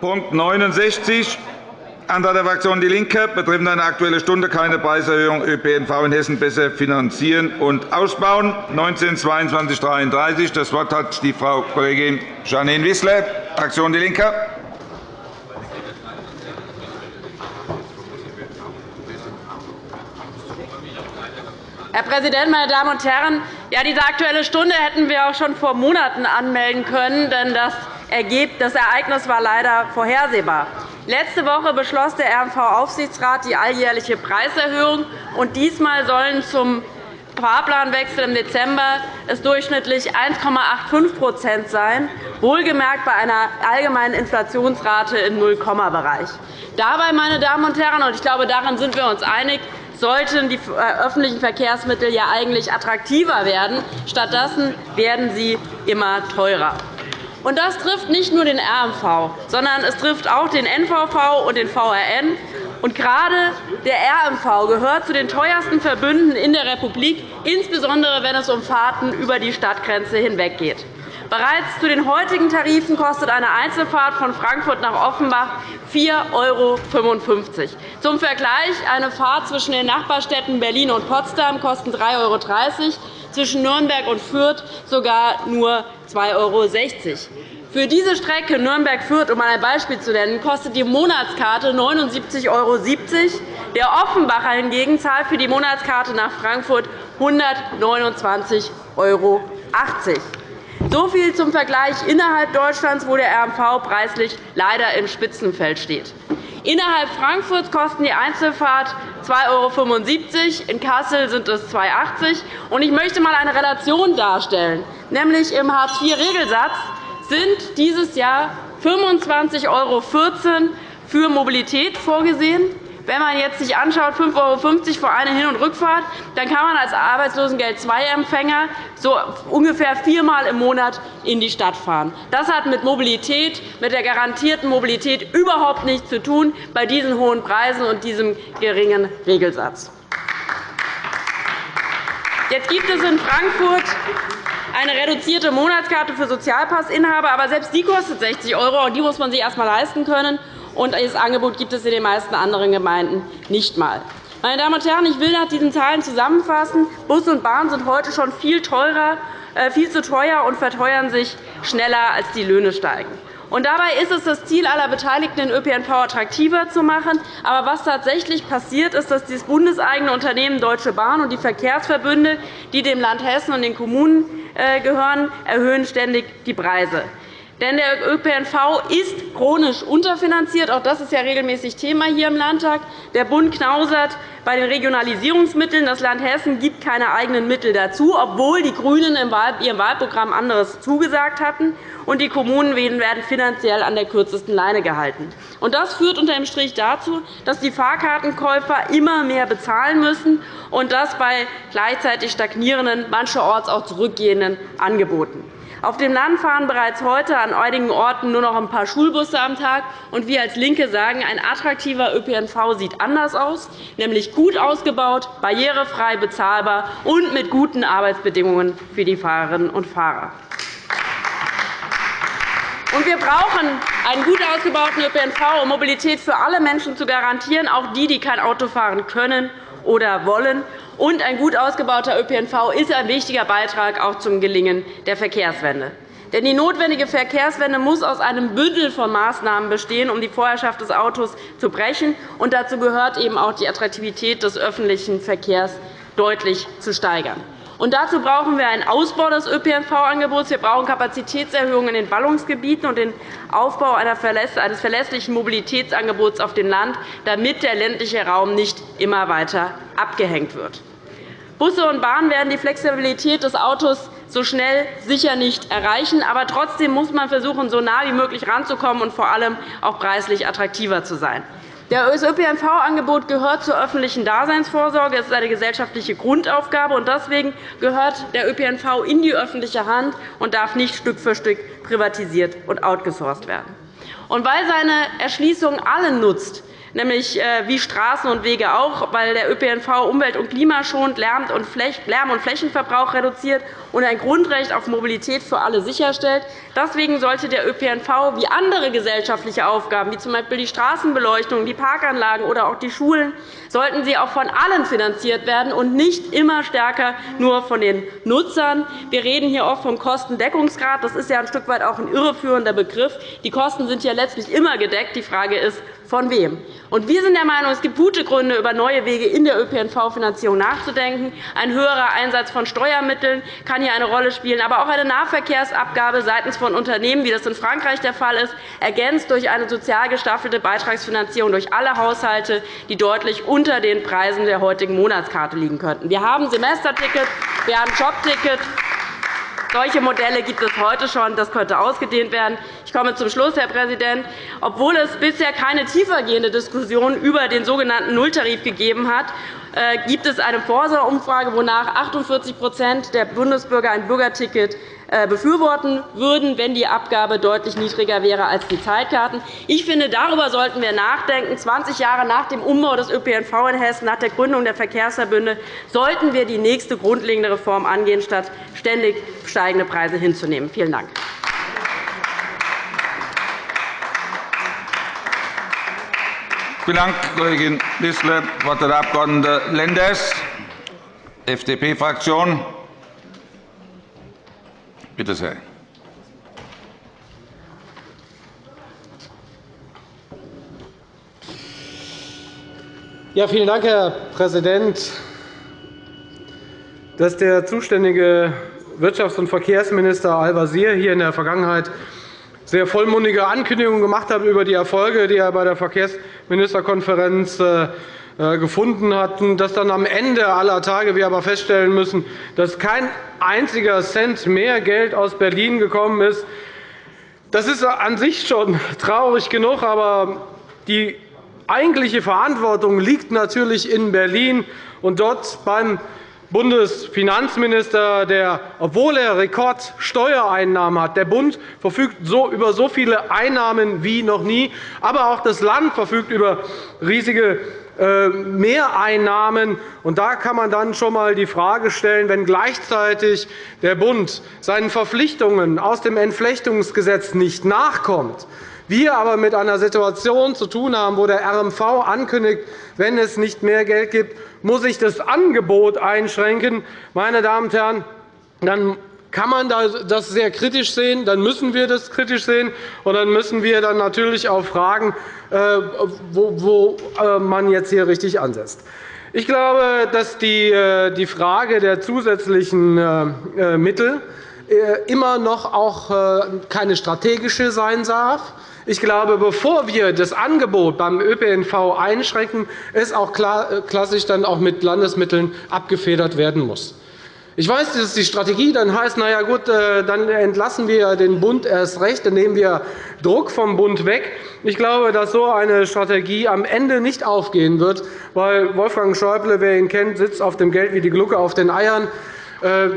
Punkt 69, Antrag der Fraktion DIE LINKE betreffend eine Aktuelle Stunde keine Preiserhöhung ÖPNV in Hessen besser finanzieren und ausbauen, 19 22 33 Das Wort hat die Frau Kollegin Janine Wissler, Fraktion DIE LINKE. Herr Präsident, meine Damen und Herren! Ja, diese Aktuelle Stunde hätten wir auch schon vor Monaten anmelden können, denn das das Ereignis war leider vorhersehbar. Letzte Woche beschloss der RMV-Aufsichtsrat die alljährliche Preiserhöhung. und Diesmal sollen zum Fahrplanwechsel im Dezember es durchschnittlich 1,85% sein, wohlgemerkt bei einer allgemeinen Inflationsrate im Nullkomma-Bereich. Dabei, meine Damen und Herren, und ich glaube, darin sind wir uns einig, sollten die äh, öffentlichen Verkehrsmittel ja eigentlich attraktiver werden. Stattdessen werden sie immer teurer. Und das trifft nicht nur den RMV, sondern es trifft auch den NVV und den VRN. Und gerade der RMV gehört zu den teuersten Verbünden in der Republik, insbesondere wenn es um Fahrten über die Stadtgrenze hinweg geht. Bereits zu den heutigen Tarifen kostet eine Einzelfahrt von Frankfurt nach Offenbach 4,55 €. Zum Vergleich, eine Fahrt zwischen den Nachbarstädten Berlin und Potsdam kostet 3,30 €, zwischen Nürnberg und Fürth sogar nur 2,60 €. Für diese Strecke Nürnberg-Fürth, um ein Beispiel zu nennen, kostet die Monatskarte 79,70 €. Der Offenbacher hingegen zahlt für die Monatskarte nach Frankfurt 129,80 €. So viel zum Vergleich innerhalb Deutschlands, wo der RMV preislich leider im Spitzenfeld steht. Innerhalb Frankfurts kosten die Einzelfahrt 2,75 €, in Kassel sind es 2,80 €. Ich möchte einmal eine Relation darstellen. Nämlich Im Hartz-IV-Regelsatz sind dieses Jahr 25,14 € für Mobilität vorgesehen. Wenn man jetzt sich anschaut, 5,50 € für eine Hin- und Rückfahrt, dann kann man als Arbeitslosengeld-II-Empfänger so ungefähr viermal im Monat in die Stadt fahren. Das hat mit Mobilität, mit der garantierten Mobilität überhaupt nichts zu tun bei diesen hohen Preisen und diesem geringen Regelsatz. Jetzt gibt es in Frankfurt eine reduzierte Monatskarte für Sozialpassinhaber, aber selbst die kostet 60 €, und die muss man sich erst einmal leisten können und dieses Angebot gibt es in den meisten anderen Gemeinden nicht einmal. Meine Damen und Herren, ich will nach diesen Zahlen zusammenfassen. Bus und Bahn sind heute schon viel, teurer, äh, viel zu teuer und verteuern sich schneller, als die Löhne steigen. Und dabei ist es das Ziel aller Beteiligten, den ÖPNV attraktiver zu machen. Aber was tatsächlich passiert, ist, dass das bundeseigene Unternehmen Deutsche Bahn und die Verkehrsverbünde, die dem Land Hessen und den Kommunen äh, gehören, erhöhen ständig die Preise. Denn der ÖPNV ist chronisch unterfinanziert. Auch das ist ja regelmäßig Thema hier im Landtag. Der Bund knausert bei den Regionalisierungsmitteln. Das Land Hessen gibt keine eigenen Mittel dazu, obwohl die GRÜNEN in ihrem Wahlprogramm anderes zugesagt hatten. Und die Kommunen werden finanziell an der kürzesten Leine gehalten. Und das führt unter dem Strich dazu, dass die Fahrkartenkäufer immer mehr bezahlen müssen, und das bei gleichzeitig stagnierenden, mancherorts auch zurückgehenden Angeboten. Auf dem Land fahren bereits heute an einigen Orten nur noch ein paar Schulbusse am Tag. Und wir als LINKE sagen, ein attraktiver ÖPNV sieht anders aus, nämlich gut ausgebaut, barrierefrei bezahlbar und mit guten Arbeitsbedingungen für die Fahrerinnen und Fahrer. wir brauchen einen gut ausgebauten ÖPNV, um Mobilität für alle Menschen zu garantieren, auch die, die kein Auto fahren können oder wollen. Und ein gut ausgebauter ÖPNV ist ein wichtiger Beitrag auch zum Gelingen der Verkehrswende. Denn die notwendige Verkehrswende muss aus einem Bündel von Maßnahmen bestehen, um die Vorherrschaft des Autos zu brechen. Und dazu gehört eben auch die Attraktivität des öffentlichen Verkehrs deutlich zu steigern. Und dazu brauchen wir einen Ausbau des ÖPNV-Angebots. Wir brauchen Kapazitätserhöhungen in den Ballungsgebieten und den Aufbau eines verlässlichen Mobilitätsangebots auf dem Land, damit der ländliche Raum nicht immer weiter abgehängt wird. Busse und Bahnen werden die Flexibilität des Autos so schnell sicher nicht erreichen. Aber trotzdem muss man versuchen, so nah wie möglich ranzukommen und vor allem auch preislich attraktiver zu sein. Das ÖPNV-Angebot gehört zur öffentlichen Daseinsvorsorge. Es ist eine gesellschaftliche Grundaufgabe. Deswegen gehört der ÖPNV in die öffentliche Hand und darf nicht Stück für Stück privatisiert und outgesourced werden. Und weil seine Erschließung allen nutzt, nämlich äh, wie Straßen und Wege auch, weil der ÖPNV umwelt- und klimaschonend Lärm- und Flächenverbrauch reduziert und ein Grundrecht auf Mobilität für alle sicherstellt. Deswegen sollte der ÖPNV wie andere gesellschaftliche Aufgaben, wie z. B. die Straßenbeleuchtung, die Parkanlagen oder auch die Schulen, sollten sie auch von allen finanziert werden und nicht immer stärker nur von den Nutzern. Wir reden hier oft vom Kostendeckungsgrad. Das ist ja ein Stück weit auch ein irreführender Begriff. Die Kosten sind ja letztlich immer gedeckt. Die Frage ist, von wem? Und wir sind der Meinung, es gibt gute Gründe, über neue Wege in der ÖPNV-Finanzierung nachzudenken. Ein höherer Einsatz von Steuermitteln kann hier eine Rolle spielen, aber auch eine Nahverkehrsabgabe seitens von Unternehmen, wie das in Frankreich der Fall ist, ergänzt durch eine sozial gestaffelte Beitragsfinanzierung durch alle Haushalte, die deutlich unter den Preisen der heutigen Monatskarte liegen könnten. Wir haben Semesterticket, wir haben Jobticket, solche Modelle gibt es heute schon. Das könnte ausgedehnt werden. Ich komme zum Schluss, Herr Präsident. Obwohl es bisher keine tiefergehende Diskussion über den sogenannten Nulltarif gegeben hat, äh, gibt es eine Forsa-Umfrage, wonach 48% der Bundesbürger ein Bürgerticket befürworten würden, wenn die Abgabe deutlich niedriger wäre als die Zeitkarten. Ich finde, darüber sollten wir nachdenken. 20 Jahre nach dem Umbau des ÖPNV in Hessen, nach der Gründung der Verkehrsverbünde, sollten wir die nächste grundlegende Reform angehen, statt ständig steigende Preise hinzunehmen. Vielen Dank. Vielen Dank, Kollegin Wissler. Das Wort hat der Abg. Lenders, FDP-Fraktion. Bitte sehr. Ja, vielen Dank, Herr Präsident. Dass der zuständige Wirtschafts- und Verkehrsminister Al-Wazir hier in der Vergangenheit sehr vollmundige Ankündigungen gemacht hat über die Erfolge, die er bei der Verkehrsministerkonferenz äh, gefunden hatten, dass dann am Ende aller Tage wir aber feststellen müssen, dass kein einziger Cent mehr Geld aus Berlin gekommen ist. Das ist an sich schon traurig genug, aber die eigentliche Verantwortung liegt natürlich in Berlin und dort beim Bundesfinanzminister, der, obwohl er Rekordsteuereinnahmen hat, der Bund verfügt über so viele Einnahmen wie noch nie, aber auch das Land verfügt über riesige äh, Mehreinnahmen. Und da kann man dann schon einmal die Frage stellen, wenn gleichzeitig der Bund seinen Verpflichtungen aus dem Entflechtungsgesetz nicht nachkommt, wir aber mit einer Situation zu tun haben, wo der RMV ankündigt, wenn es nicht mehr Geld gibt, muss sich das Angebot einschränken. Meine Damen und Herren, dann kann man das sehr kritisch sehen, dann müssen wir das kritisch sehen, und dann müssen wir dann natürlich auch fragen, äh, wo äh, man jetzt hier richtig ansetzt. Ich glaube, dass die äh, Frage der zusätzlichen Mittel immer noch auch keine strategische sein darf. Ich glaube, bevor wir das Angebot beim ÖPNV einschränken, es auch klassisch dann auch mit Landesmitteln abgefedert werden muss. Ich weiß, dass die Strategie dann heißt, na ja, gut, äh, dann entlassen wir den Bund erst recht, dann nehmen wir Druck vom Bund weg. Ich glaube, dass so eine Strategie am Ende nicht aufgehen wird, weil Wolfgang Schäuble, wer ihn kennt, sitzt auf dem Geld wie die Glucke auf den Eiern. Äh,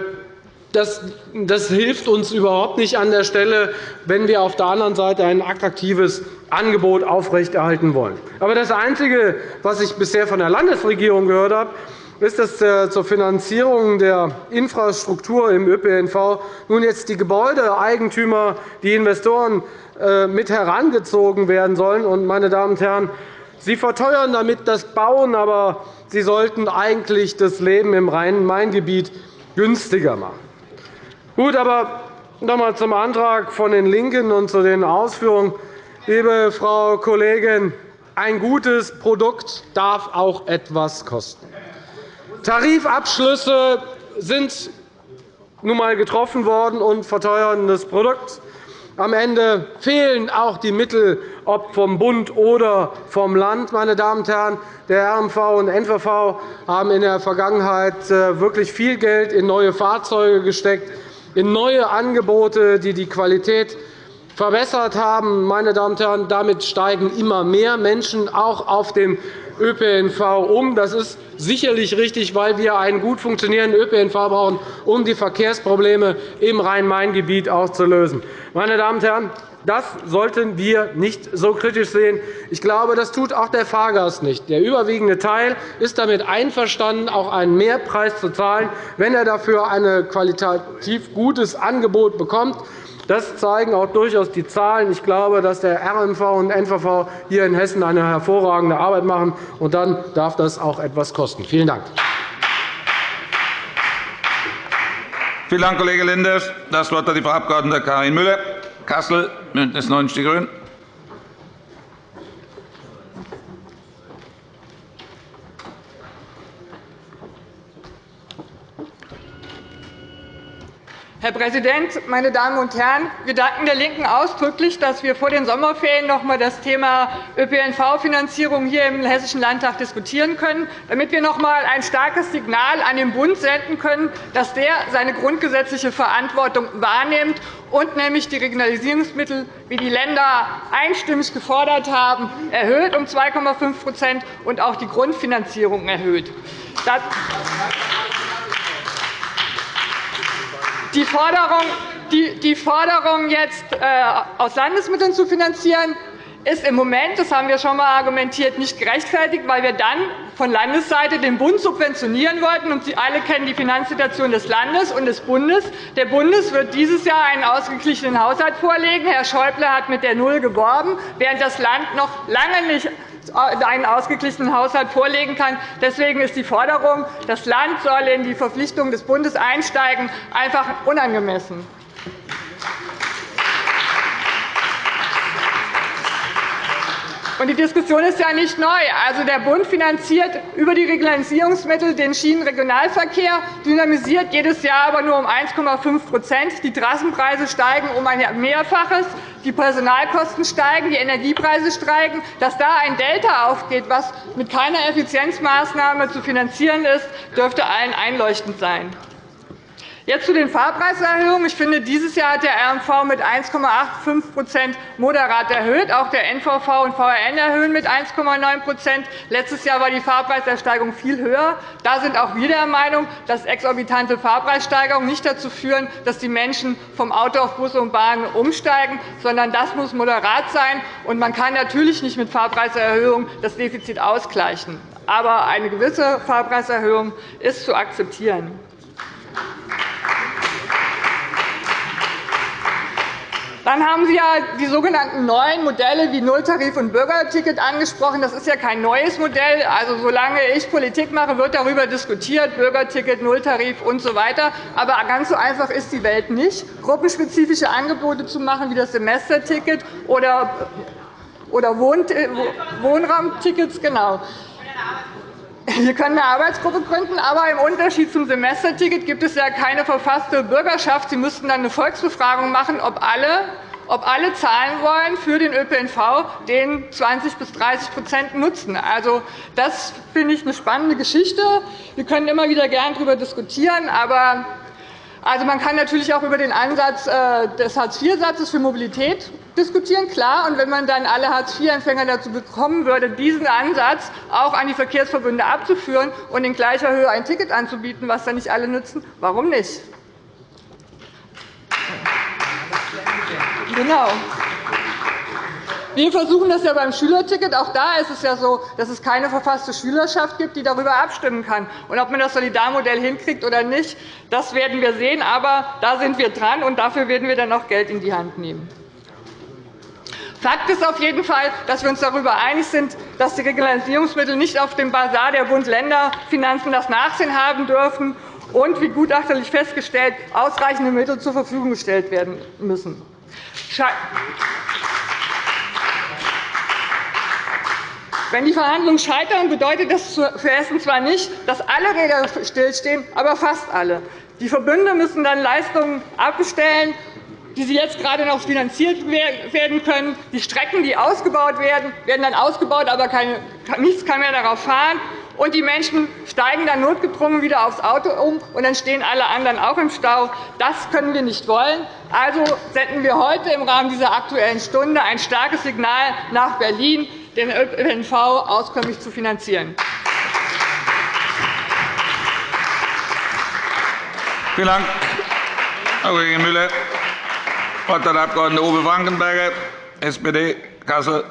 das, das hilft uns überhaupt nicht an der Stelle, wenn wir auf der anderen Seite ein attraktives Angebot aufrechterhalten wollen. Aber das Einzige, was ich bisher von der Landesregierung gehört habe, ist, dass äh, zur Finanzierung der Infrastruktur im ÖPNV nun jetzt die Gebäudeeigentümer, die Investoren äh, mit herangezogen werden sollen. meine Damen und Herren, Sie verteuern damit das Bauen, aber Sie sollten eigentlich das Leben im Rhein-Main-Gebiet günstiger machen. Gut, aber noch einmal zum Antrag von den LINKEN und zu den Ausführungen. Liebe Frau Kollegin, ein gutes Produkt darf auch etwas kosten. Tarifabschlüsse sind nun einmal getroffen worden und verteuern das Produkt. Am Ende fehlen auch die Mittel, ob vom Bund oder vom Land. Meine Damen und Herren, der RMV und NVV haben in der Vergangenheit äh, wirklich viel Geld in neue Fahrzeuge gesteckt, in neue Angebote, die die Qualität verbessert haben. Meine Damen und Herren, damit steigen immer mehr Menschen auch auf dem ÖPNV um. Das ist sicherlich richtig, weil wir einen gut funktionierenden ÖPNV brauchen, um die Verkehrsprobleme im Rhein-Main-Gebiet auch zu lösen. Meine Damen und Herren, Das sollten wir nicht so kritisch sehen. Ich glaube, das tut auch der Fahrgast nicht. Der überwiegende Teil ist damit einverstanden, auch einen Mehrpreis zu zahlen, wenn er dafür ein qualitativ gutes Angebot bekommt. Das zeigen auch durchaus die Zahlen. Ich glaube, dass der RMV und NVV hier in Hessen eine hervorragende Arbeit machen. Und dann darf das auch etwas kosten. Vielen Dank. Vielen Dank, Kollege Lenders. Das Wort hat die Frau Abg. Karin Müller, Kassel, BÜNDNIS 90 die GRÜNEN. Herr Präsident, meine Damen und Herren! Wir danken der LINKEN ausdrücklich, dass wir vor den Sommerferien noch einmal das Thema ÖPNV-Finanzierung hier im Hessischen Landtag diskutieren können, damit wir noch einmal ein starkes Signal an den Bund senden können, dass der seine grundgesetzliche Verantwortung wahrnimmt und nämlich die Regionalisierungsmittel, wie die Länder einstimmig gefordert haben, erhöht um 2,5% und auch die Grundfinanzierung erhöht. Die Forderung, die Forderung jetzt äh, aus Landesmitteln zu finanzieren, ist im Moment, das haben wir schon einmal argumentiert, nicht gerechtfertigt, weil wir dann von Landesseite den Bund subventionieren wollten. Und Sie alle kennen die Finanzsituation des Landes und des Bundes. Der Bundes wird dieses Jahr einen ausgeglichenen Haushalt vorlegen. Herr Schäuble hat mit der Null geworben, während das Land noch lange nicht einen ausgeglichenen Haushalt vorlegen kann. Deswegen ist die Forderung, das Land solle in die Verpflichtungen des Bundes einsteigen, einfach unangemessen. Die Diskussion ist ja nicht neu. Also, der Bund finanziert über die Regionalisierungsmittel den Schienenregionalverkehr, dynamisiert jedes Jahr aber nur um 1,5% Die Trassenpreise steigen um ein Mehrfaches, die Personalkosten steigen, die Energiepreise steigen. Dass da ein Delta aufgeht, was mit keiner Effizienzmaßnahme zu finanzieren ist, dürfte allen einleuchtend sein. Jetzt zu den Fahrpreiserhöhungen. Ich finde, dieses Jahr hat der RMV mit 1,85% moderat erhöht. Auch der NVV und VRN erhöhen mit 1,9% Letztes Jahr war die Fahrpreisersteigerung viel höher. Da sind auch wir der Meinung, dass exorbitante Fahrpreissteigerungen nicht dazu führen, dass die Menschen vom Auto auf Busse und Bahnen umsteigen, sondern das muss moderat sein. Und man kann natürlich nicht mit Fahrpreiserhöhungen das Defizit ausgleichen. Aber eine gewisse Fahrpreiserhöhung ist zu akzeptieren. Dann haben Sie ja die sogenannten neuen Modelle wie Nulltarif und Bürgerticket angesprochen. Das ist ja kein neues Modell. Also, solange ich Politik mache, wird darüber diskutiert, Bürgerticket, Nulltarif usw. So Aber ganz so einfach ist die Welt nicht, gruppenspezifische Angebote zu machen, wie das Semesterticket oder Wohnraumtickets. Genau. Wir können eine Arbeitsgruppe gründen, aber im Unterschied zum Semesterticket gibt es ja keine verfasste Bürgerschaft. Sie müssten dann eine Volksbefragung machen, ob alle ob alle zahlen wollen für den ÖPNV, den 20 bis 30% nutzen. Also, das finde ich eine spannende Geschichte. Wir können immer wieder gern darüber diskutieren, aber also, man kann natürlich auch über den Ansatz äh, des Hartz-IV-Satzes für Mobilität diskutieren, klar. Und wenn man dann alle Hartz-IV-Empfänger dazu bekommen würde, diesen Ansatz auch an die Verkehrsverbünde abzuführen und in gleicher Höhe ein Ticket anzubieten, was dann nicht alle nutzen, warum nicht? Genau. Wir versuchen das ja beim Schülerticket. Auch da ist es ja so, dass es keine verfasste Schülerschaft gibt, die darüber abstimmen kann. Und ob man das Solidarmodell hinkriegt oder nicht, das werden wir sehen. Aber da sind wir dran, und dafür werden wir dann auch Geld in die Hand nehmen. Fakt ist auf jeden Fall, dass wir uns darüber einig sind, dass die Regionalisierungsmittel nicht auf dem Basar der Bund-Länder-Finanzen das Nachsehen haben dürfen und, wie gutachterlich festgestellt, ausreichende Mittel zur Verfügung gestellt werden müssen. Wenn die Verhandlungen scheitern, bedeutet das für Hessen zwar nicht, dass alle Räder stillstehen, aber fast alle. Die Verbünde müssen dann Leistungen abbestellen, die sie jetzt gerade noch finanziert werden können. Die Strecken, die ausgebaut werden, werden dann ausgebaut, aber nichts kann mehr darauf fahren. Und die Menschen steigen dann notgedrungen wieder aufs Auto um, und dann stehen alle anderen auch im Stau. Das können wir nicht wollen. Also senden wir heute im Rahmen dieser Aktuellen Stunde ein starkes Signal nach Berlin den ÖPNV auskömmlich zu finanzieren. Vielen Dank, Frau Kollegin Müller. Wort hat der Abg. Uwe Frankenberger, SPD, Kassel.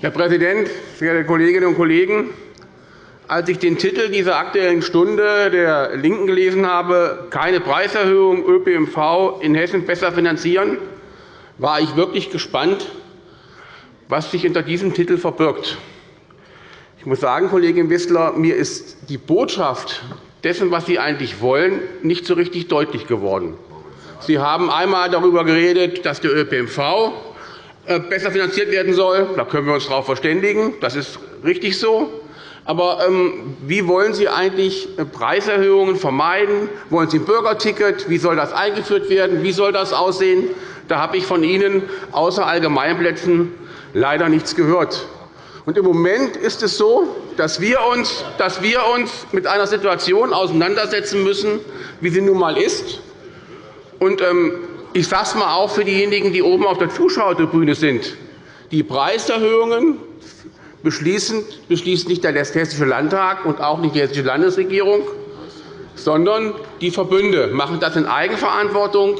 Herr Präsident, verehrte Kolleginnen und Kollegen! Als ich den Titel dieser Aktuellen Stunde der LINKEN gelesen habe, keine Preiserhöhung ÖPNV in Hessen besser finanzieren, war ich wirklich gespannt, was sich hinter diesem Titel verbirgt. Ich muss sagen, Kollegin Wissler, mir ist die Botschaft dessen, was Sie eigentlich wollen, nicht so richtig deutlich geworden. Sie haben einmal darüber geredet, dass der ÖPNV äh, besser finanziert werden soll. Da können wir uns darauf verständigen. Das ist richtig so. Aber ähm, wie wollen Sie eigentlich äh, Preiserhöhungen vermeiden? Wollen Sie ein Bürgerticket? Wie soll das eingeführt werden? Wie soll das aussehen? Da habe ich von Ihnen außer Allgemeinplätzen leider nichts gehört. Und Im Moment ist es so, dass wir uns, dass wir uns mit einer Situation auseinandersetzen müssen, wie sie nun einmal ist. Und, ähm, ich sage es einmal auch für diejenigen, die oben auf der Zuschauertribüne sind. Die Preiserhöhungen beschließt nicht der Hessische Landtag und auch nicht die Hessische Landesregierung, sondern die Verbünde machen das in Eigenverantwortung.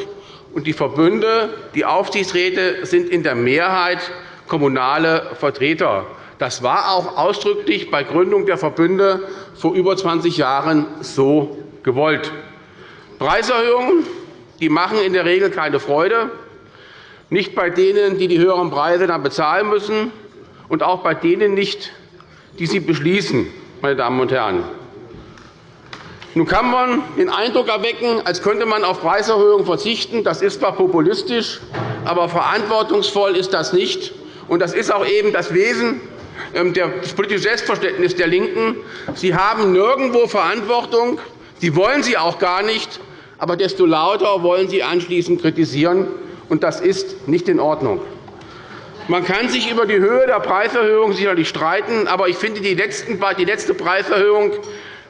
Und die Verbünde, die Aufsichtsräte sind in der Mehrheit kommunale Vertreter. Das war auch ausdrücklich bei Gründung der Verbünde vor über 20 Jahren so gewollt. Preiserhöhungen die machen in der Regel keine Freude, nicht bei denen, die die höheren Preise dann bezahlen müssen, und auch bei denen nicht, die sie beschließen. Meine Damen und Herren. Nun kann man den Eindruck erwecken, als könnte man auf Preiserhöhungen verzichten. Das ist zwar populistisch, aber verantwortungsvoll ist das nicht. Und das ist auch eben das Wesen ähm, des politischen Selbstverständnisses der LINKEN. Sie haben nirgendwo Verantwortung. Sie wollen sie auch gar nicht aber desto lauter wollen Sie anschließend kritisieren. und Das ist nicht in Ordnung. Man kann sich über die Höhe der Preiserhöhung sicherlich streiten, aber ich finde, die letzte Preiserhöhung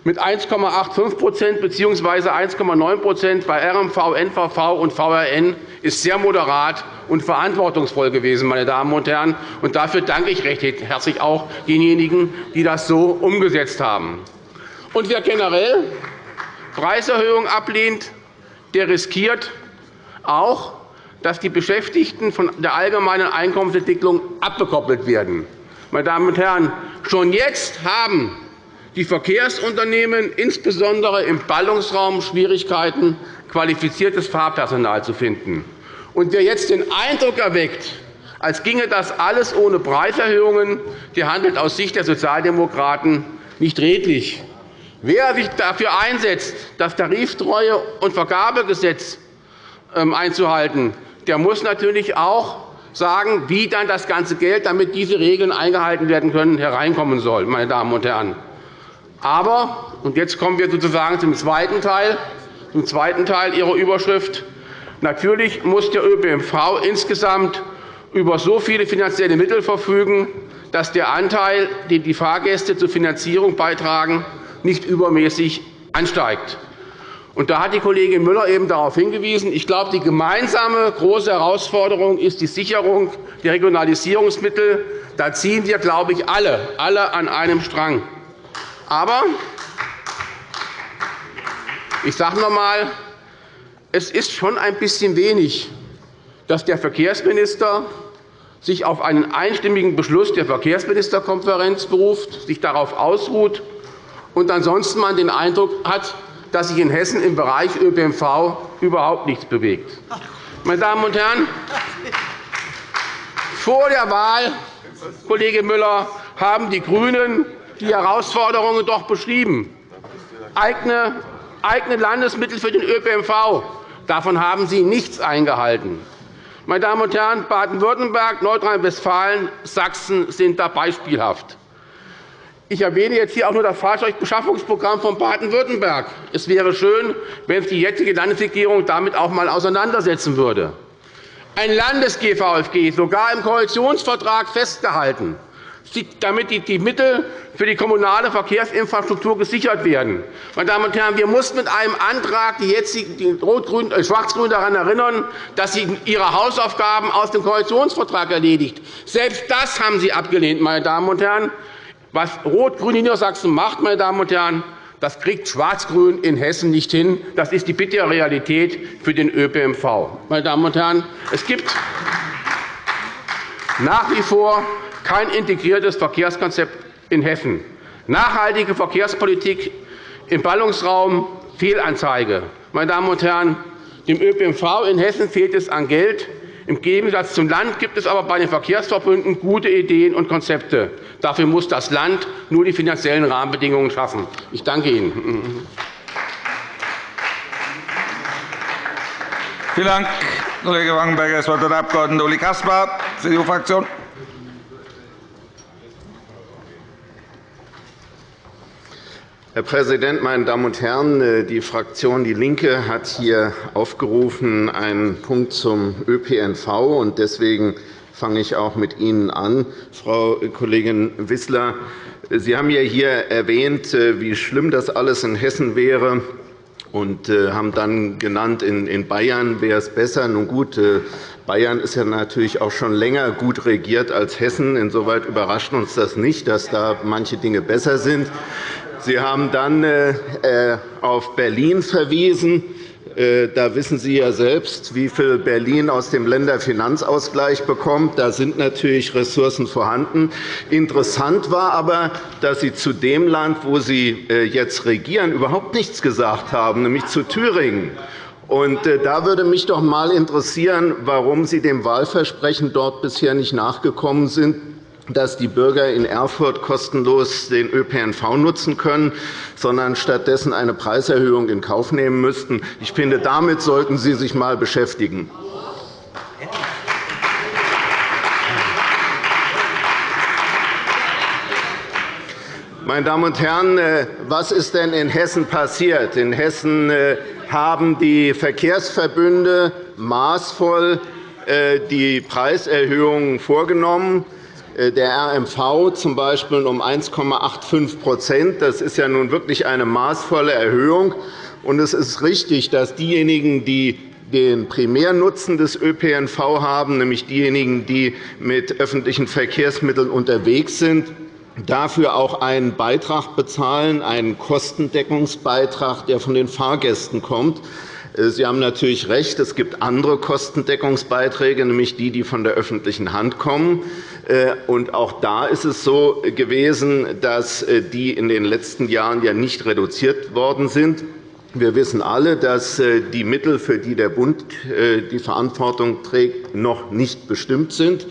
mit 1,85% bzw. 1,9% bei RMV, NVV und VRN ist sehr moderat und verantwortungsvoll gewesen. Meine Damen und Herren. Und dafür danke ich recht herzlich auch denjenigen, die das so umgesetzt haben. Und wer generell Preiserhöhungen ablehnt, der riskiert auch, dass die Beschäftigten von der allgemeinen Einkommensentwicklung abgekoppelt werden. Meine Damen und Herren, schon jetzt haben die Verkehrsunternehmen insbesondere im Ballungsraum Schwierigkeiten, qualifiziertes Fahrpersonal zu finden. Und wer jetzt den Eindruck erweckt, als ginge das alles ohne Preiserhöhungen, der handelt aus Sicht der Sozialdemokraten nicht redlich. Wer sich dafür einsetzt, das Tariftreue- und Vergabegesetz ähm, einzuhalten, der muss natürlich auch sagen, wie dann das ganze Geld, damit diese Regeln eingehalten werden können, hereinkommen soll. Meine Damen und Herren. Aber, und jetzt kommen wir sozusagen zum zweiten Teil, zum zweiten Teil Ihrer Überschrift, natürlich muss der ÖPNV insgesamt über so viele finanzielle Mittel verfügen, dass der Anteil, den die Fahrgäste zur Finanzierung beitragen, nicht übermäßig ansteigt. Und da hat die Kollegin Müller eben darauf hingewiesen. Ich glaube, die gemeinsame große Herausforderung ist die Sicherung der Regionalisierungsmittel. Da ziehen wir, glaube ich, alle, alle an einem Strang. Aber ich sage noch einmal, es ist schon ein bisschen wenig, dass der Verkehrsminister sich auf einen einstimmigen Beschluss der Verkehrsministerkonferenz beruft, sich darauf ausruht und ansonsten man den Eindruck hat, dass sich in Hessen im Bereich ÖPNV überhaupt nichts bewegt. Meine Damen und Herren, vor der Wahl, Kollege Müller, haben die GRÜNEN die Herausforderungen doch beschrieben. Eigene, Landesmittel für den ÖPNV. Davon haben Sie nichts eingehalten. Meine Damen und Herren, Baden-Württemberg, Nordrhein-Westfalen, Sachsen sind da beispielhaft. Ich erwähne jetzt hier auch nur das Fahrzeugbeschaffungsprogramm von Baden-Württemberg. Es wäre schön, wenn sich die jetzige Landesregierung damit auch einmal auseinandersetzen würde. Ein Landes-GVFG, sogar im Koalitionsvertrag festgehalten, damit die Mittel für die kommunale Verkehrsinfrastruktur gesichert werden. Meine Damen und Herren, wir mussten mit einem Antrag die jetzigen äh, Schwarz-Grün daran erinnern, dass sie ihre Hausaufgaben aus dem Koalitionsvertrag erledigt. Selbst das haben Sie abgelehnt. Meine Damen und Herren. Was Rot-Grün in Niedersachsen macht, meine Damen und Herren, das kriegt Schwarz-Grün in Hessen nicht hin. Das ist die bittere Realität für den ÖPNV. Meine Damen und Herren, es gibt nach wie vor kein integriertes Verkehrskonzept in Hessen. Nachhaltige Verkehrspolitik im Ballungsraum Fehlanzeige. Meine Damen und Herren, dem ÖPNV in Hessen fehlt es an Geld. Im Gegensatz zum Land gibt es aber bei den Verkehrsverbünden gute Ideen und Konzepte. Dafür muss das Land nur die finanziellen Rahmenbedingungen schaffen. Ich danke Ihnen. Vielen Dank, Kollege Wangenberger. Das Wort hat der Abg. Uli Caspar, CDU-Fraktion. Herr Präsident, meine Damen und Herren! Äh, die Fraktion DIE LINKE hat hier aufgerufen einen Punkt zum ÖPNV. und Deswegen fange ich auch mit Ihnen an. Frau Kollegin Wissler, Sie haben ja hier erwähnt, äh, wie schlimm das alles in Hessen wäre und äh, haben dann genannt, in Bayern wäre es besser. Nun gut, Bayern ist ja natürlich auch schon länger gut regiert als Hessen. Insoweit überrascht uns das nicht, dass da manche Dinge besser sind. Sie haben dann äh, äh, auf Berlin verwiesen. Äh, da wissen Sie ja selbst, wie viel Berlin aus dem Länderfinanzausgleich bekommt. Da sind natürlich Ressourcen vorhanden. Interessant war aber, dass Sie zu dem Land, wo Sie jetzt regieren, überhaupt nichts gesagt haben, nämlich zu Thüringen. da würde mich doch einmal interessieren, warum Sie dem Wahlversprechen dort bisher nicht nachgekommen sind dass die Bürger in Erfurt kostenlos den ÖPNV nutzen können, sondern stattdessen eine Preiserhöhung in Kauf nehmen müssten. Ich finde, damit sollten Sie sich einmal beschäftigen. Meine Damen und Herren, äh, was ist denn in Hessen passiert? In Hessen äh, haben die Verkehrsverbünde maßvoll äh, die Preiserhöhungen vorgenommen. Äh, der RMV z. B. um 1,85% Das ist ja nun wirklich eine maßvolle Erhöhung. Und es ist richtig, dass diejenigen, die den Primärnutzen des ÖPNV haben, nämlich diejenigen, die mit öffentlichen Verkehrsmitteln unterwegs sind, dafür auch einen Beitrag bezahlen, einen Kostendeckungsbeitrag, der von den Fahrgästen kommt. Äh, Sie haben natürlich recht, es gibt andere Kostendeckungsbeiträge, nämlich die, die von der öffentlichen Hand kommen. Äh, auch da ist es so gewesen, dass äh, die in den letzten Jahren ja nicht reduziert worden sind. Wir wissen alle, dass die Mittel, für die der Bund die Verantwortung trägt, noch nicht bestimmt sind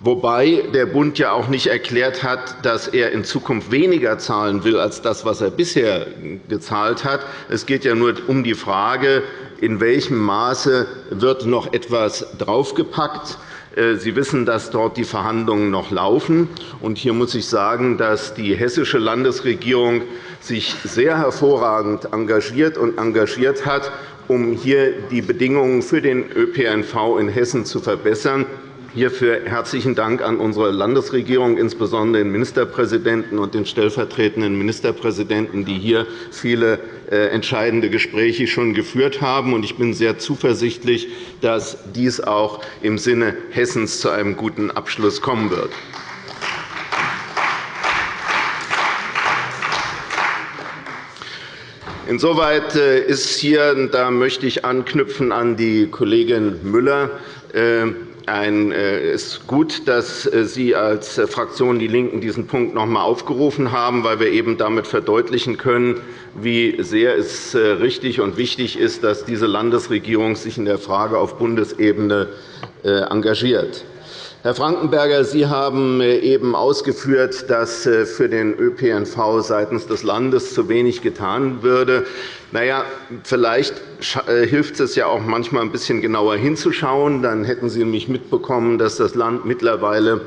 wobei der Bund ja auch nicht erklärt hat, dass er in Zukunft weniger zahlen will als das, was er bisher gezahlt hat. Es geht ja nur um die Frage, in welchem Maße wird noch etwas draufgepackt äh, Sie wissen, dass dort die Verhandlungen noch laufen. Hier muss ich sagen, dass die hessische Landesregierung sich sehr hervorragend engagiert und engagiert hat, um hier die Bedingungen für den ÖPNV in Hessen zu verbessern. Hierfür herzlichen Dank an unsere Landesregierung, insbesondere den Ministerpräsidenten und den stellvertretenden Ministerpräsidenten, die hier viele äh, entscheidende Gespräche schon geführt haben. Ich bin sehr zuversichtlich, dass dies auch im Sinne Hessens zu einem guten Abschluss kommen wird. Insoweit äh, ist hier, da möchte ich anknüpfen an die Kollegin Müller, äh, es ist gut, dass äh, Sie als äh, Fraktion DIE LINKEN diesen Punkt noch einmal aufgerufen haben, weil wir eben damit verdeutlichen können, wie sehr es äh, richtig und wichtig ist, dass diese Landesregierung sich in der Frage auf Bundesebene engagiert. Herr Frankenberger, Sie haben eben ausgeführt, dass für den ÖPNV seitens des Landes zu wenig getan würde. Na ja, vielleicht äh, hilft es ja auch manchmal ein bisschen genauer hinzuschauen. Dann hätten Sie nämlich mitbekommen, dass das Land mittlerweile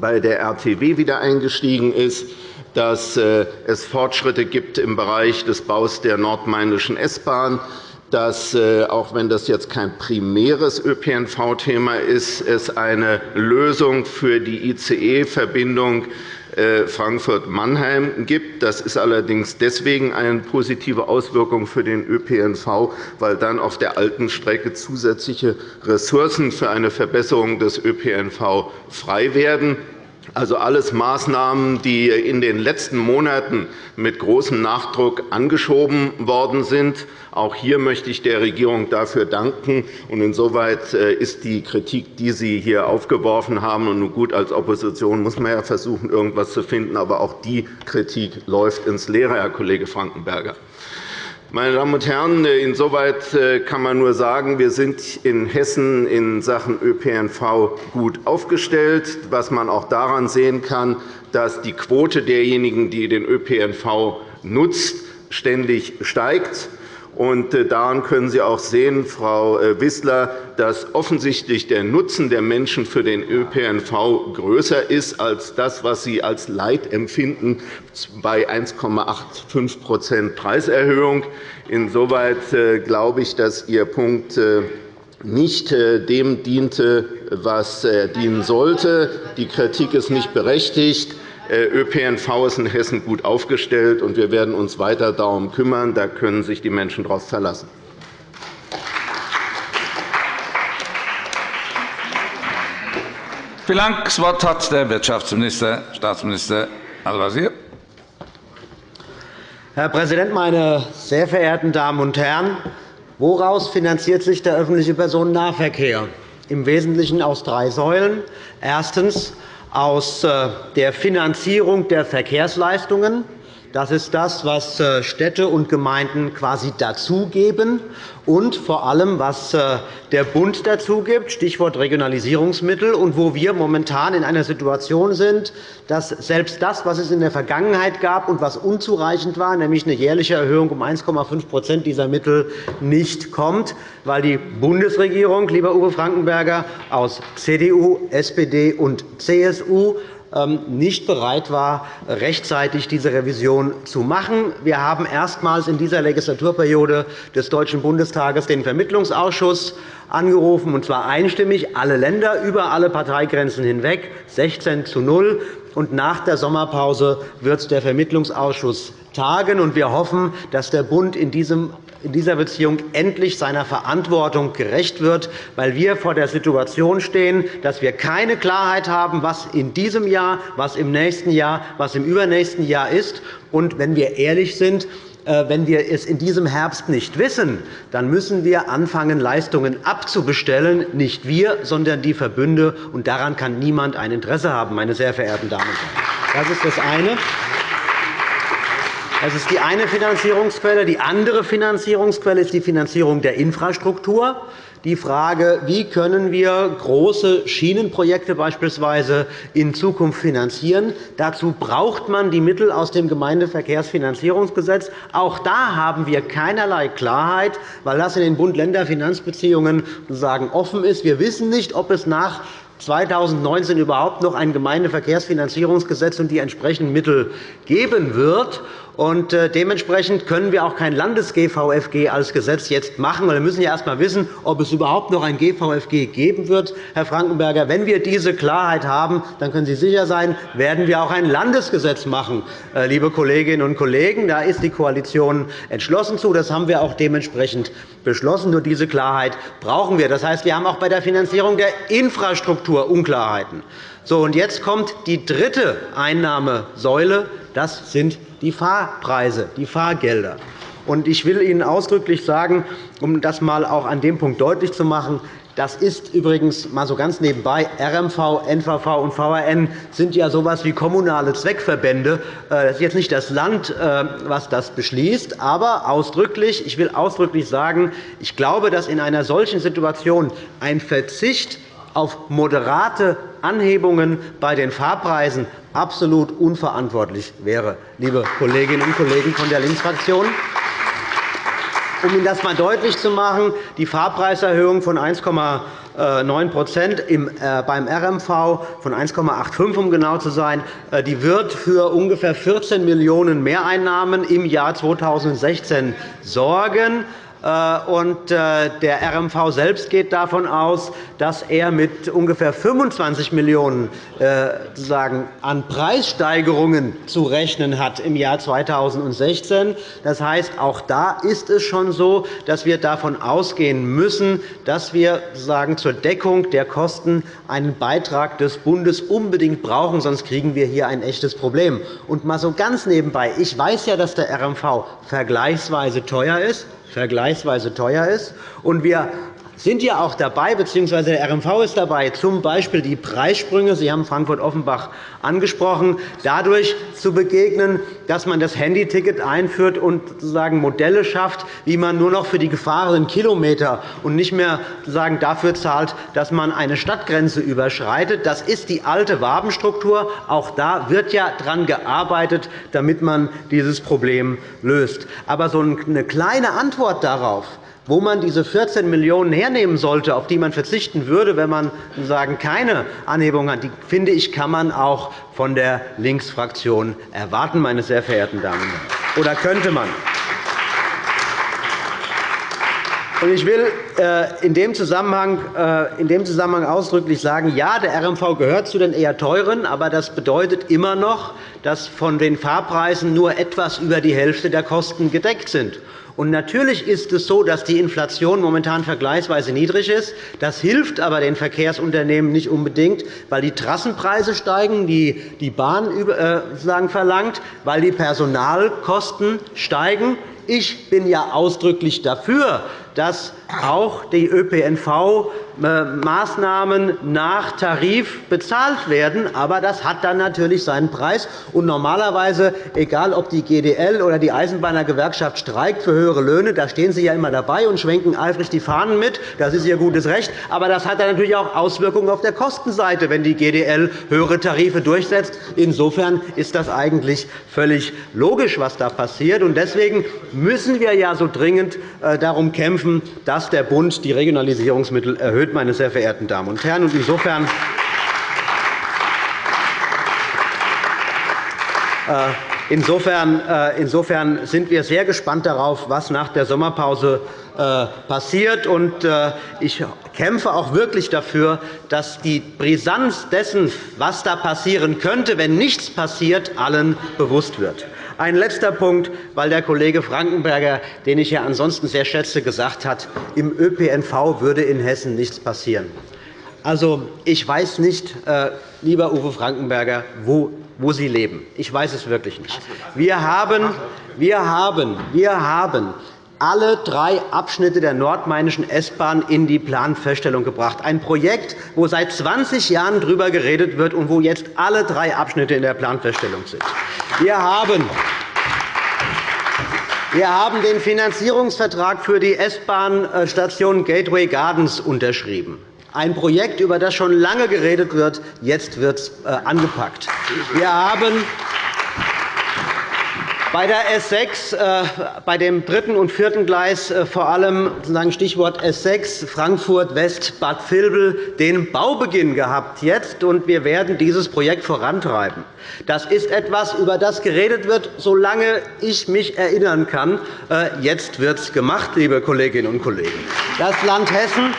bei der RTW wieder eingestiegen ist, dass äh, es Fortschritte gibt im Bereich des Baus der nordmainischen S-Bahn, dass, äh, auch wenn das jetzt kein primäres ÖPNV-Thema ist, es eine Lösung für die ICE-Verbindung äh, Frankfurt-Mannheim gibt. Das ist allerdings deswegen eine positive Auswirkung für den ÖPNV, weil dann auf der alten Strecke zusätzliche Ressourcen für eine Verbesserung des ÖPNV frei werden. Also alles Maßnahmen, die in den letzten Monaten mit großem Nachdruck angeschoben worden sind. Auch hier möchte ich der Regierung dafür danken. Insoweit äh, ist die Kritik, die Sie hier aufgeworfen haben, und nun gut, als Opposition muss man ja versuchen, irgendetwas zu finden, aber auch die Kritik läuft ins Leere, Herr Kollege Frankenberger. Meine Damen und Herren, insoweit äh, kann man nur sagen, wir sind in Hessen in Sachen ÖPNV gut aufgestellt, was man auch daran sehen kann, dass die Quote derjenigen, die den ÖPNV nutzt, ständig steigt. Und äh, daran können Sie auch sehen, Frau äh, Wissler, dass offensichtlich der Nutzen der Menschen für den ÖPNV größer ist als das, was Sie als Leid empfinden bei 1,85% Preiserhöhung. Insoweit äh, glaube ich, dass Ihr Punkt nicht dem diente, was dienen sollte. Die Kritik ist nicht berechtigt. Äh, ÖPNV ist in Hessen gut aufgestellt, und wir werden uns weiter darum kümmern. Da können sich die Menschen darauf verlassen. Vielen Dank. Das Wort hat der Wirtschaftsminister, Staatsminister Al-Wazir. Herr Präsident, meine sehr verehrten Damen und Herren! Woraus finanziert sich der öffentliche Personennahverkehr? Im Wesentlichen aus drei Säulen. Erstens aus äh, der Finanzierung der Verkehrsleistungen. Das ist das, was äh, Städte und Gemeinden quasi dazugeben und vor allem, was äh, der Bund dazugibt, Stichwort Regionalisierungsmittel, und wo wir momentan in einer Situation sind, dass selbst das, was es in der Vergangenheit gab und was unzureichend war, nämlich eine jährliche Erhöhung um 1,5% dieser Mittel, nicht kommt, weil die Bundesregierung, lieber Uwe Frankenberger, aus CDU, SPD und CSU nicht bereit war, rechtzeitig diese Revision zu machen. Wir haben erstmals in dieser Legislaturperiode des Deutschen Bundestages den Vermittlungsausschuss angerufen, und zwar einstimmig, alle Länder über alle Parteigrenzen hinweg, 16 zu 0. Und nach der Sommerpause wird der Vermittlungsausschuss tagen. Wir hoffen, dass der Bund in diesem in dieser Beziehung endlich seiner Verantwortung gerecht wird, weil wir vor der Situation stehen, dass wir keine Klarheit haben, was in diesem Jahr, was im nächsten Jahr, was im übernächsten Jahr ist. Und wenn wir ehrlich sind, äh, wenn wir es in diesem Herbst nicht wissen, dann müssen wir anfangen, Leistungen abzubestellen, nicht wir, sondern die Verbünde. Und daran kann niemand ein Interesse haben, meine sehr verehrten Damen und Herren. Das ist das eine. Das ist die eine Finanzierungsquelle. Die andere Finanzierungsquelle ist die Finanzierung der Infrastruktur. Die Frage, wie können wir große Schienenprojekte beispielsweise in Zukunft finanzieren. Dazu braucht man die Mittel aus dem Gemeindeverkehrsfinanzierungsgesetz. Auch da haben wir keinerlei Klarheit, weil das in den Bund-Länder-Finanzbeziehungen offen ist. Wir wissen nicht, ob es nach 2019 überhaupt noch ein Gemeindeverkehrsfinanzierungsgesetz und die entsprechenden Mittel geben wird. Und äh, dementsprechend können wir auch kein Landes-GVFG als Gesetz jetzt machen. Wir müssen ja erst einmal wissen, ob es überhaupt noch ein GVFG geben wird. Herr Frankenberger, wenn wir diese Klarheit haben, dann können Sie sicher sein, werden wir auch ein Landesgesetz machen, äh, liebe Kolleginnen und Kollegen. Da ist die Koalition entschlossen zu. Das haben wir auch dementsprechend beschlossen. Nur diese Klarheit brauchen wir. Das heißt, wir haben auch bei der Finanzierung der Infrastruktur Unklarheiten. So, und jetzt kommt die dritte Einnahmesäule. Das sind die Fahrpreise, die Fahrgelder. Ich will Ihnen ausdrücklich sagen, um das einmal auch an dem Punkt deutlich zu machen, das ist übrigens mal so ganz nebenbei. RMV, NVV und VRN sind ja so etwas wie kommunale Zweckverbände. Äh, das ist jetzt nicht das Land, äh, was das beschließt, aber ausdrücklich, ich will ausdrücklich sagen, ich glaube, dass in einer solchen Situation ein Verzicht auf moderate Anhebungen bei den Fahrpreisen absolut unverantwortlich wäre, liebe Kolleginnen und Kollegen von der Linksfraktion. Um Ihnen das einmal deutlich zu machen, die Fahrpreiserhöhung von 1,9% äh, beim RMV von 1,85 um genau zu sein, äh, die wird für ungefähr 14 Millionen € Mehreinnahmen im Jahr 2016 sorgen. Äh, und äh, der RMV selbst geht davon aus, dass er mit ungefähr 25 Millionen € an Preissteigerungen zu rechnen hat im Jahr 2016. Das heißt, auch da ist es schon so, dass wir davon ausgehen müssen, dass wir zur Deckung der Kosten einen Beitrag des Bundes unbedingt brauchen, sonst kriegen wir hier ein echtes Problem. Und mal so ganz nebenbei. Ich weiß ja, dass der RMV vergleichsweise teuer ist vergleichsweise teuer ist. Und wir sind ja auch dabei, bzw. der RMV ist dabei, z. B. die Preissprünge, Sie haben Frankfurt-Offenbach angesprochen, dadurch zu begegnen, dass man das Handyticket einführt und sozusagen Modelle schafft, wie man nur noch für die gefahrenen Kilometer und nicht mehr sozusagen dafür zahlt, dass man eine Stadtgrenze überschreitet. Das ist die alte Wabenstruktur. Auch da wird ja daran gearbeitet, damit man dieses Problem löst. Aber so eine kleine Antwort darauf, wo man diese 14 Millionen € hernehmen sollte, auf die man verzichten würde, wenn man sagen, keine Anhebung hat, die, finde ich, kann man auch von der Linksfraktion erwarten, meine sehr verehrten Damen und Herren. Oder könnte man? Ich will äh, in dem, Zusammenhang, äh, in dem Zusammenhang ausdrücklich sagen, ja, der RMV gehört zu den eher teuren, aber das bedeutet immer noch, dass von den Fahrpreisen nur etwas über die Hälfte der Kosten gedeckt sind. Und natürlich ist es so, dass die Inflation momentan vergleichsweise niedrig ist. Das hilft aber den Verkehrsunternehmen nicht unbedingt, weil die Trassenpreise steigen, die die Bahn äh, verlangt, weil die Personalkosten steigen. Ich bin ja ausdrücklich dafür, dass auch die ÖPNV-Maßnahmen nach Tarif bezahlt werden. Aber das hat dann natürlich seinen Preis. Und normalerweise, egal ob die GDL oder die Eisenbahnergewerkschaft streikt für höhere Löhne, da stehen Sie ja immer dabei und schwenken eifrig die Fahnen mit. Das ist Ihr gutes Recht. Aber das hat dann natürlich auch Auswirkungen auf der Kostenseite, wenn die GDL höhere Tarife durchsetzt. Insofern ist das eigentlich völlig logisch, was da passiert. Deswegen müssen wir ja so dringend äh, darum kämpfen, dass der Bund die Regionalisierungsmittel erhöht, meine sehr verehrten Damen und Herren. Insofern äh, Insofern, äh, insofern sind wir sehr gespannt darauf, was nach der Sommerpause äh, passiert. Ich kämpfe auch wirklich dafür, dass die Brisanz dessen, was da passieren könnte, wenn nichts passiert, allen bewusst wird. Ein letzter Punkt, weil der Kollege Frankenberger, den ich ja ansonsten sehr schätze, gesagt hat, im ÖPNV würde in Hessen nichts passieren. Also, ich weiß nicht, äh, lieber Uwe Frankenberger, wo, wo Sie leben. Ich weiß es wirklich nicht. Wir haben, wir haben, wir haben alle drei Abschnitte der nordmainischen S-Bahn in die Planfeststellung gebracht. Ein Projekt, wo seit 20 Jahren darüber geredet wird und wo jetzt alle drei Abschnitte in der Planfeststellung sind. Wir haben wir haben den Finanzierungsvertrag für die S-Bahn-Station Gateway Gardens unterschrieben. Ein Projekt, über das schon lange geredet wird. Jetzt wird es äh, angepackt. Wir haben bei der S 6, äh, bei dem dritten und vierten Gleis, äh, vor allem Stichwort S 6, Frankfurt West, Bad Vilbel, den Baubeginn gehabt jetzt, und wir werden dieses Projekt vorantreiben. Das ist etwas, über das geredet wird, solange ich mich erinnern kann. Jetzt wird es gemacht, liebe Kolleginnen und Kollegen. Das Land Hessen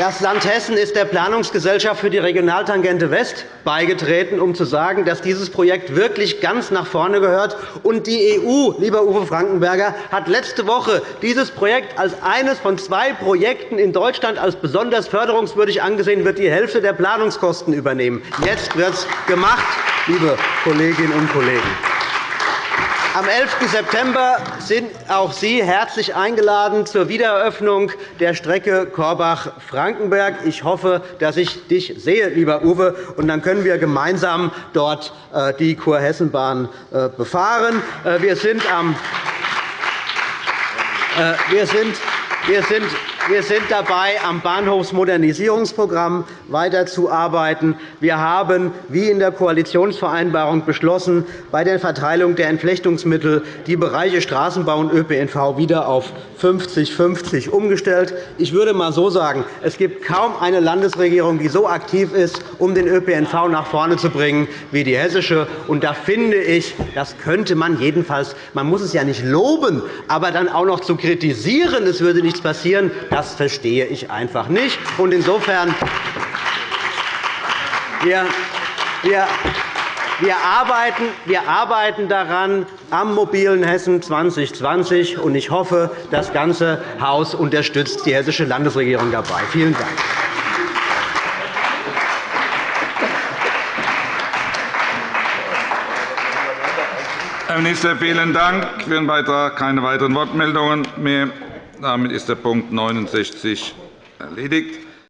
das Land Hessen ist der Planungsgesellschaft für die Regionaltangente West beigetreten, um zu sagen, dass dieses Projekt wirklich ganz nach vorne gehört. Und die EU, lieber Uwe Frankenberger, hat letzte Woche dieses Projekt als eines von zwei Projekten in Deutschland als besonders förderungswürdig angesehen, wird die Hälfte der Planungskosten übernehmen. Jetzt wird es gemacht, liebe Kolleginnen und Kollegen. Am 11. September sind auch Sie herzlich eingeladen zur Wiedereröffnung der Strecke Korbach-Frankenberg. Ich hoffe, dass ich dich sehe, lieber Uwe, und dann können wir gemeinsam dort äh, die Kurhessenbahn äh, befahren. Äh, wir sind, sind, wir sind Wir sind dabei, am Bahnhofsmodernisierungsprogramm weiterzuarbeiten. Wir haben, wie in der Koalitionsvereinbarung beschlossen, bei der Verteilung der Entflechtungsmittel die Bereiche Straßenbau und ÖPNV wieder auf 50-50 umgestellt. Ich würde einmal so sagen, es gibt kaum eine Landesregierung, die so aktiv ist, um den ÖPNV nach vorne zu bringen, wie die hessische. Und da finde ich, das könnte man jedenfalls, man muss es ja nicht loben, aber dann auch noch zu kritisieren, es würde nichts passieren, das verstehe ich einfach nicht. Und insofern wir, wir, wir, arbeiten, wir arbeiten daran am mobilen Hessen 2020, und ich hoffe, das ganze Haus unterstützt die hessische Landesregierung dabei. Vielen Dank. Herr Minister, vielen Dank für Ihren Beitrag. Keine weiteren Wortmeldungen mehr. Damit ist der Punkt 69 erledigt.